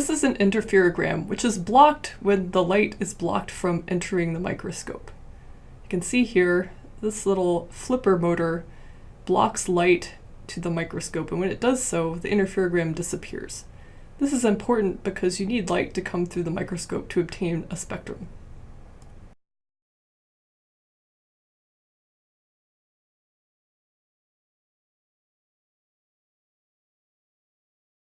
this is an interferogram, which is blocked when the light is blocked from entering the microscope. You can see here, this little flipper motor blocks light to the microscope, and when it does so, the interferogram disappears. This is important because you need light to come through the microscope to obtain a spectrum.